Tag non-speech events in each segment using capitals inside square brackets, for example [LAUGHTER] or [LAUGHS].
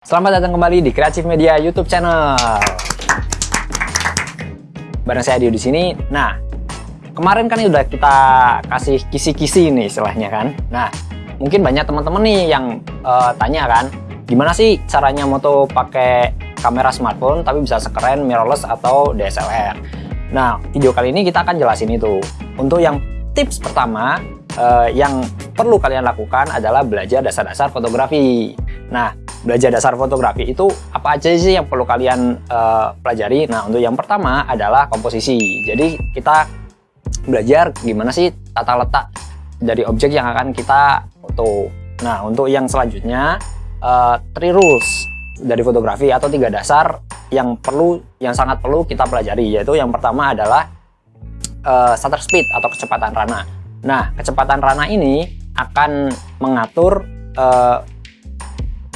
Selamat datang kembali di Kreatif Media YouTube channel. Bareng saya Dio di sini. Nah, kemarin kan udah kita kasih kisi-kisi nih istilahnya kan. Nah, mungkin banyak teman-teman nih yang uh, tanya kan, gimana sih caranya moto pakai kamera smartphone tapi bisa sekeren mirrorless atau DSLR. Nah, video kali ini kita akan jelasin itu. Untuk yang tips pertama uh, yang perlu kalian lakukan adalah belajar dasar-dasar fotografi. Nah, belajar dasar fotografi itu apa aja sih yang perlu kalian uh, pelajari? Nah, untuk yang pertama adalah komposisi. Jadi kita belajar gimana sih tata letak dari objek yang akan kita foto. Nah, untuk yang selanjutnya uh, three rules dari fotografi atau tiga dasar yang perlu yang sangat perlu kita pelajari yaitu yang pertama adalah uh, shutter speed atau kecepatan rana. Nah, kecepatan rana ini akan mengatur uh,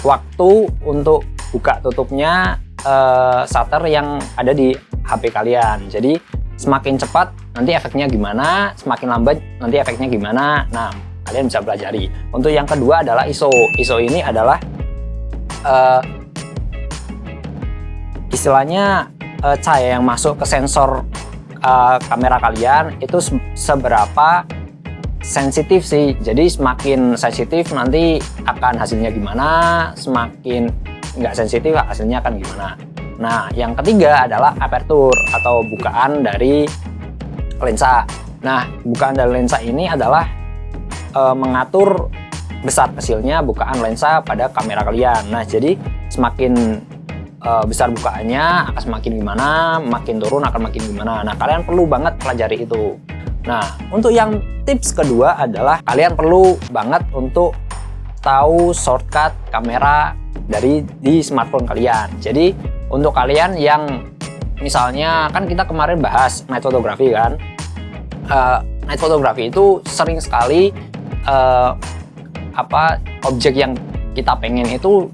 waktu untuk buka tutupnya uh, shutter yang ada di HP kalian. Jadi semakin cepat nanti efeknya gimana, semakin lambat nanti efeknya gimana. Nah, kalian bisa pelajari. Untuk yang kedua adalah ISO. ISO ini adalah uh, istilahnya uh, cahaya yang masuk ke sensor uh, kamera kalian itu seberapa sensitif sih. Jadi semakin sensitif nanti akan hasilnya gimana semakin nggak sensitif hasilnya akan gimana. Nah yang ketiga adalah aperture atau bukaan dari lensa. Nah bukaan dari lensa ini adalah e, mengatur besar kecilnya bukaan lensa pada kamera kalian. Nah jadi semakin e, besar bukaannya akan semakin gimana makin turun akan makin gimana. Nah kalian perlu banget pelajari itu Nah, untuk yang tips kedua adalah kalian perlu banget untuk tahu shortcut kamera dari di smartphone kalian. Jadi, untuk kalian yang misalnya kan kita kemarin bahas night photography kan. Uh, night photography itu sering sekali uh, apa objek yang kita pengen itu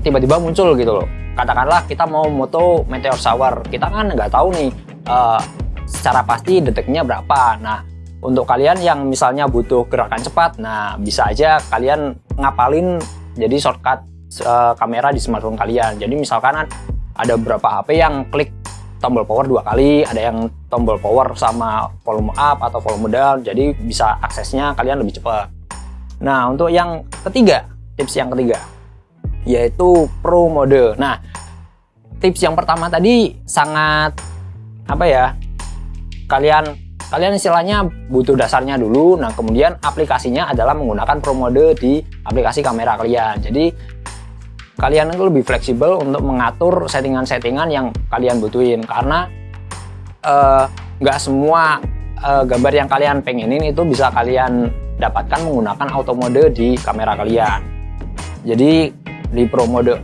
tiba-tiba muncul gitu loh. Katakanlah kita mau moto meteor shower, kita kan nggak tahu nih uh, secara pasti detiknya berapa. Nah untuk kalian yang misalnya butuh gerakan cepat nah bisa aja kalian ngapalin jadi shortcut uh, kamera di smartphone kalian. Jadi misalkan ada beberapa HP yang klik tombol power dua kali ada yang tombol power sama volume up atau volume down jadi bisa aksesnya kalian lebih cepat. Nah untuk yang ketiga tips yang ketiga yaitu pro mode. Nah tips yang pertama tadi sangat apa ya kalian kalian istilahnya butuh dasarnya dulu. Nah kemudian aplikasinya adalah menggunakan pro mode di aplikasi kamera kalian. Jadi kalian itu lebih fleksibel untuk mengatur settingan-settingan yang kalian butuhin. Karena eh, nggak uh, semua uh, gambar yang kalian pengenin itu bisa kalian dapatkan menggunakan auto mode di kamera kalian. Jadi di pro mode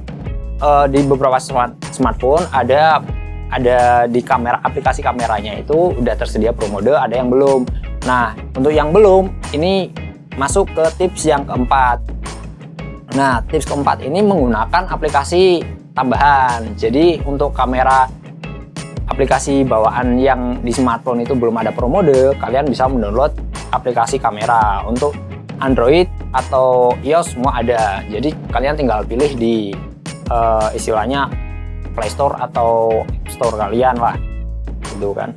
uh, di beberapa smart smartphone ada ada di kamera aplikasi kameranya itu udah tersedia pro mode ada yang belum. Nah untuk yang belum ini masuk ke tips yang keempat. Nah tips keempat ini menggunakan aplikasi tambahan. Jadi untuk kamera aplikasi bawaan yang di smartphone itu belum ada pro mode kalian bisa mendownload aplikasi kamera. Untuk Android atau iOS semua ada. Jadi kalian tinggal pilih di uh, istilahnya Play Store atau Store kalian lah gitu kan.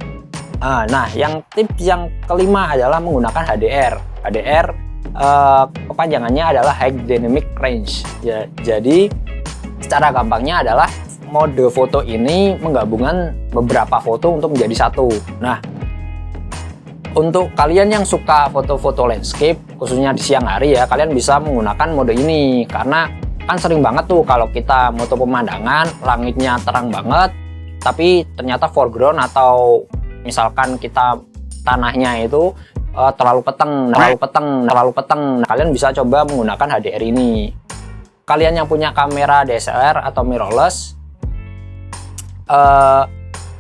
Ah, nah yang tips yang kelima adalah menggunakan HDR HDR eh, kepanjangannya adalah High Dynamic Range. Ya, jadi secara gampangnya adalah mode foto ini menggabungkan beberapa foto untuk menjadi satu. Nah untuk kalian yang suka foto-foto landscape khususnya di siang hari ya kalian bisa menggunakan mode ini. Karena kan sering banget tuh kalau kita moto pemandangan langitnya terang banget tapi ternyata foreground atau misalkan kita tanahnya itu uh, terlalu peteng terlalu peteng terlalu peteng. Nah, kalian bisa coba menggunakan HDR ini. Kalian yang punya kamera DSLR atau mirrorless uh,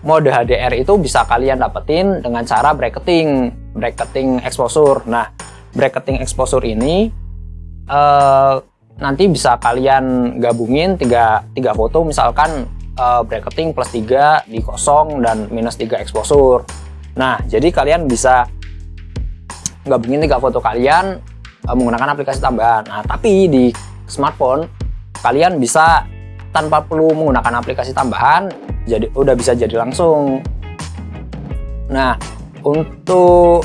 mode HDR itu bisa kalian dapetin dengan cara bracketing bracketing exposure. Nah bracketing exposure ini uh, nanti bisa kalian gabungin tiga, tiga foto. Misalkan uh, bracketing plus 3 di kosong dan minus 3 exposure. Nah jadi kalian bisa gabungin tiga foto kalian uh, menggunakan aplikasi tambahan. Nah tapi di smartphone kalian bisa tanpa perlu menggunakan aplikasi tambahan jadi udah bisa jadi langsung. Nah untuk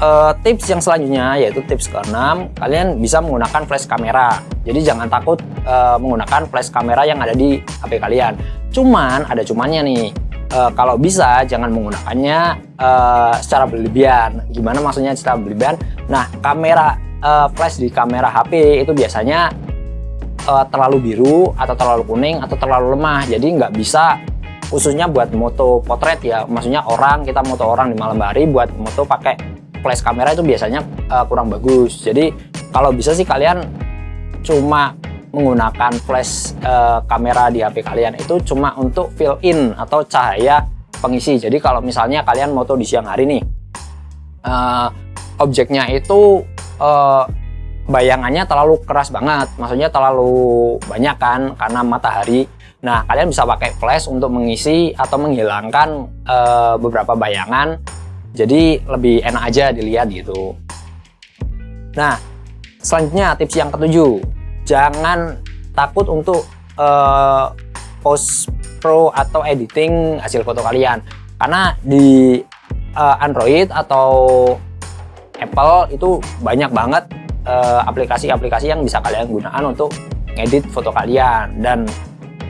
uh, tips yang selanjutnya yaitu tips ke-6 kalian bisa menggunakan flash kamera. Jadi jangan takut uh, menggunakan flash kamera yang ada di HP kalian. Cuman ada cumannya nih. Uh, kalau bisa jangan menggunakannya uh, secara berlebihan. Gimana maksudnya secara berlebihan? Nah kamera uh, flash di kamera HP itu biasanya uh, terlalu biru atau terlalu kuning atau terlalu lemah. Jadi nggak bisa khususnya buat moto potret ya. Maksudnya orang kita moto orang di malam hari buat moto pakai flash kamera itu biasanya uh, kurang bagus. Jadi kalau bisa sih kalian cuma menggunakan flash uh, kamera di HP kalian itu cuma untuk fill in atau cahaya pengisi. Jadi kalau misalnya kalian moto di siang hari nih uh, objeknya itu uh, bayangannya terlalu keras banget. Maksudnya terlalu banyak kan karena matahari. Nah, kalian bisa pakai flash untuk mengisi atau menghilangkan uh, beberapa bayangan. Jadi lebih enak aja dilihat gitu. Nah, selanjutnya tips yang ketujuh, jangan takut untuk uh, post pro atau editing hasil foto kalian. Karena di uh, Android atau Apple itu banyak banget aplikasi-aplikasi uh, yang bisa kalian gunakan untuk edit foto kalian dan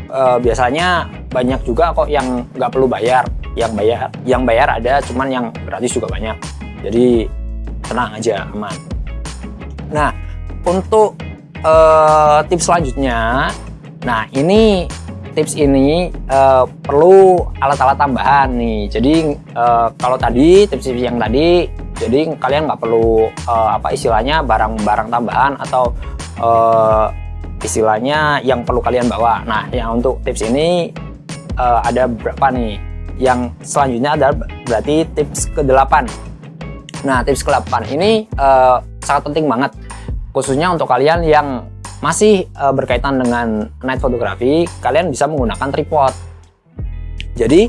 uh, biasanya banyak juga kok yang nggak perlu bayar yang bayar yang bayar ada cuman yang gratis juga banyak. Jadi tenang aja aman. Nah untuk uh, tips selanjutnya nah ini tips ini uh, perlu alat-alat tambahan nih. Jadi uh, kalau tadi tips-tips yang tadi jadi kalian nggak perlu uh, apa istilahnya barang-barang tambahan atau uh, istilahnya yang perlu kalian bawa. Nah yang untuk tips ini uh, ada berapa nih yang selanjutnya adalah berarti tips ke-8 nah tips ke-8 ini uh, sangat penting banget khususnya untuk kalian yang masih uh, berkaitan dengan night photography kalian bisa menggunakan tripod. Jadi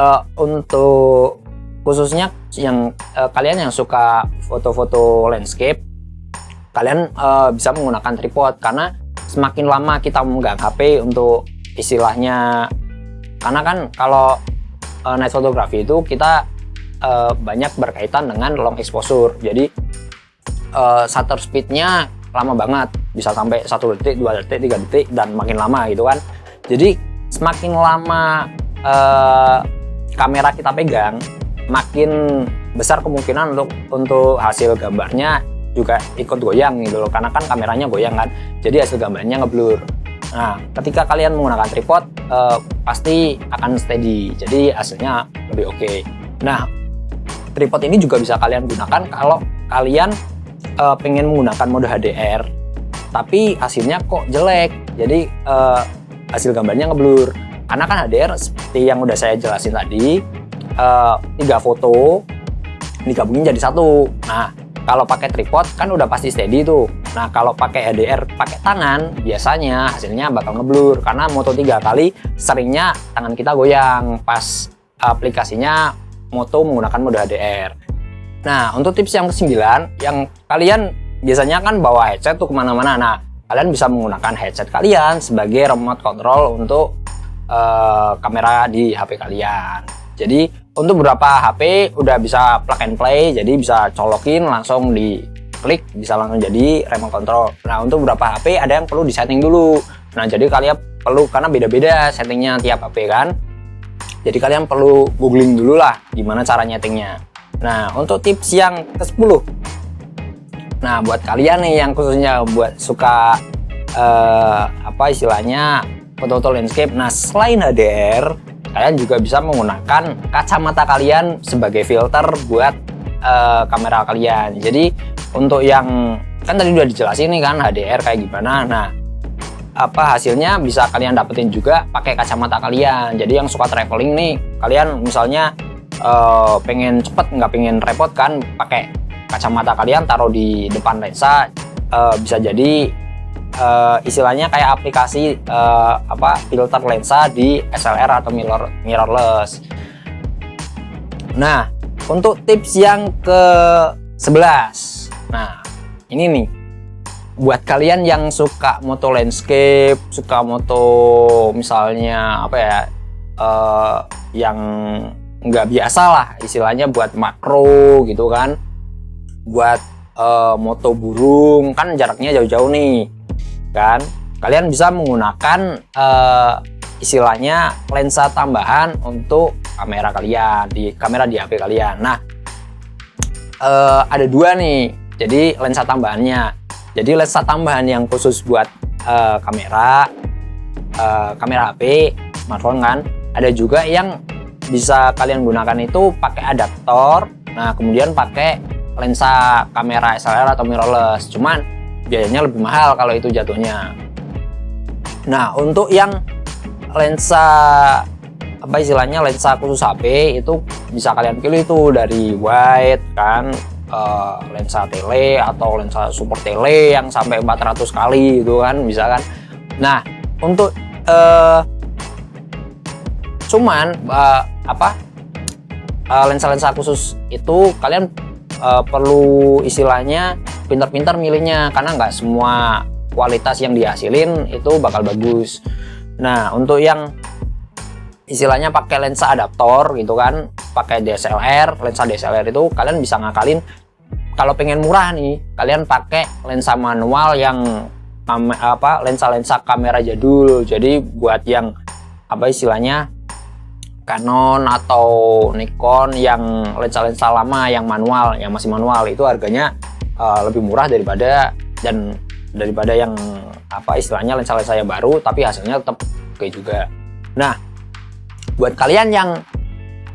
uh, untuk khususnya yang uh, kalian yang suka foto-foto landscape kalian uh, bisa menggunakan tripod karena semakin lama kita memegang HP untuk istilahnya karena kan kalau uh, night photography itu kita uh, banyak berkaitan dengan long exposure. Jadi uh, shutter speednya lama banget. Bisa sampai satu detik dua detik tiga detik dan makin lama gitu kan. Jadi semakin lama uh, kamera kita pegang makin besar kemungkinan untuk untuk hasil gambarnya juga ikut goyang gitu loh. Karena kan kameranya goyang kan. Jadi hasil gambarnya ngeblur nah ketika kalian menggunakan tripod uh, pasti akan steady jadi hasilnya lebih oke okay. nah tripod ini juga bisa kalian gunakan kalau kalian uh, pengen menggunakan mode HDR tapi hasilnya kok jelek jadi uh, hasil gambarnya ngeblur karena kan HDR seperti yang udah saya jelasin tadi uh, tiga foto digabungin jadi satu nah kalau pakai tripod kan udah pasti steady tuh. Nah kalau pakai HDR pakai tangan biasanya hasilnya bakal ngeblur karena Moto 3 kali seringnya tangan kita goyang pas aplikasinya Moto menggunakan mode HDR. Nah untuk tips yang ke-9 yang kalian biasanya kan bawa headset tuh ke mana-mana. Nah kalian bisa menggunakan headset kalian sebagai remote control untuk uh, kamera di HP kalian. Jadi untuk beberapa HP udah bisa plug and play jadi bisa colokin langsung di klik bisa langsung jadi remote control. Nah untuk beberapa HP ada yang perlu disetting dulu. Nah jadi kalian perlu karena beda-beda settingnya tiap HP kan jadi kalian perlu googling dulu lah gimana cara nyetingnya. Nah untuk tips yang ke 10 nah buat kalian nih yang khususnya buat suka uh, apa istilahnya foto-foto landscape. Nah selain HDR kalian juga bisa menggunakan kacamata kalian sebagai filter buat uh, kamera kalian. Jadi untuk yang kan tadi udah dijelasin nih kan HDR kayak gimana. Nah apa hasilnya bisa kalian dapetin juga pakai kacamata kalian. Jadi yang suka traveling nih kalian misalnya uh, pengen cepet nggak pengen repot kan pakai kacamata kalian taruh di depan lensa. Uh, bisa jadi uh, istilahnya kayak aplikasi uh, apa filter lensa di SLR atau mirror mirrorless. Nah, untuk tips yang ke 11. Nah, ini nih. buat kalian yang suka moto landscape, suka moto misalnya apa ya, uh, yang nggak biasa lah istilahnya buat makro gitu kan, buat uh, moto burung kan jaraknya jauh-jauh nih, kan? Kalian bisa menggunakan uh, istilahnya lensa tambahan untuk kamera kalian di kamera di HP kalian. Nah, uh, ada dua nih, jadi lensa tambahannya jadi lensa tambahan yang khusus buat uh, kamera, uh, kamera HP, smartphone kan. Ada juga yang bisa kalian gunakan itu pakai adaptor. Nah kemudian pakai lensa kamera SLR atau mirrorless. Cuman biayanya lebih mahal kalau itu jatuhnya. Nah untuk yang lensa apa istilahnya lensa khusus HP itu bisa kalian pilih itu dari wide kan uh, lensa tele atau lensa super tele yang sampai 400 kali gitu kan bisa kan. Nah untuk uh, cuman uh, apa lensa-lensa uh, khusus itu kalian uh, perlu istilahnya pintar-pintar milihnya karena nggak semua kualitas yang dihasilin itu bakal bagus. Nah untuk yang istilahnya pakai lensa adaptor gitu kan pakai DSLR lensa DSLR itu kalian bisa ngakalin kalau pengen murah nih kalian pakai lensa manual yang apa lensa-lensa kamera jadul. Jadi buat yang apa istilahnya Canon atau Nikon yang lensa-lensa lama yang manual yang masih manual itu harganya uh, lebih murah daripada dan daripada yang apa istilahnya lensa-lensa yang baru tapi hasilnya tetap oke juga. Nah buat kalian yang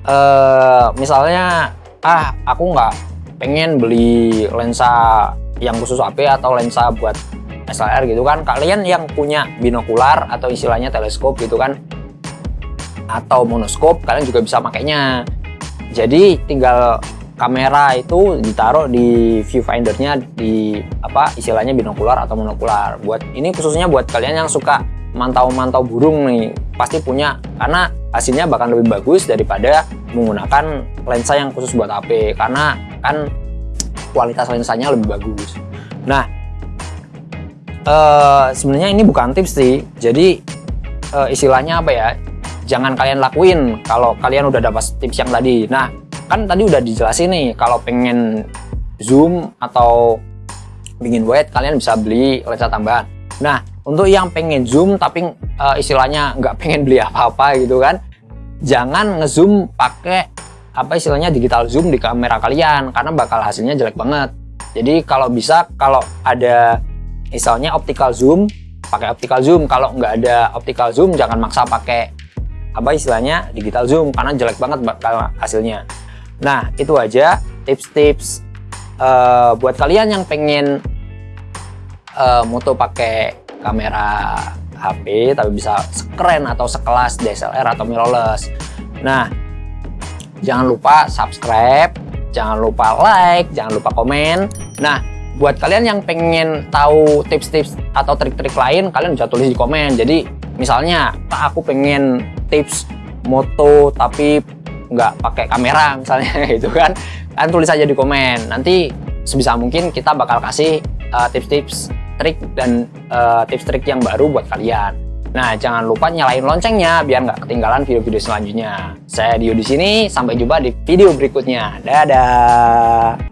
uh, misalnya ah aku nggak pengen beli lensa yang khusus HP atau lensa buat SLR gitu kan. Kalian yang punya binokular atau istilahnya teleskop gitu kan atau monoskop kalian juga bisa makainya. Jadi tinggal kamera itu ditaruh di viewfindernya di apa istilahnya binokular atau monokular. Buat ini khususnya buat kalian yang suka mantau-mantau burung nih pasti punya karena hasilnya bahkan lebih bagus daripada menggunakan lensa yang khusus buat HP karena kan kualitas lensanya lebih bagus. Nah uh, sebenarnya ini bukan tips sih. Jadi uh, istilahnya apa ya? Jangan kalian lakuin kalau kalian udah dapat tips yang tadi. Nah kan tadi udah dijelasin nih kalau pengen zoom atau bikin wide kalian bisa beli lensa tambahan. Nah untuk yang pengen zoom tapi uh, istilahnya nggak pengen beli apa-apa gitu kan jangan ngezoom pakai apa istilahnya digital zoom di kamera kalian karena bakal hasilnya jelek banget. Jadi kalau bisa kalau ada misalnya optical zoom pakai optical zoom. Kalau nggak ada optical zoom jangan maksa pakai apa istilahnya digital zoom karena jelek banget bakal hasilnya. Nah itu aja tips-tips uh, buat kalian yang pengen uh, moto pakai kamera HP tapi bisa sekeren atau sekelas DSLR atau mirrorless. Nah jangan lupa subscribe jangan lupa like jangan lupa komen. Nah buat kalian yang pengen tahu tips-tips atau trik-trik lain kalian bisa tulis di komen. Jadi misalnya aku pengen tips moto tapi nggak pakai kamera [LAUGHS] misalnya gitu kan. Kalian tulis aja di komen. Nanti sebisa mungkin kita bakal kasih uh, tips-tips trik dan uh, tips trik yang baru buat kalian. Nah, jangan lupa nyalain loncengnya biar nggak ketinggalan video-video selanjutnya. Saya Dio di sini, sampai jumpa di video berikutnya. Dadah.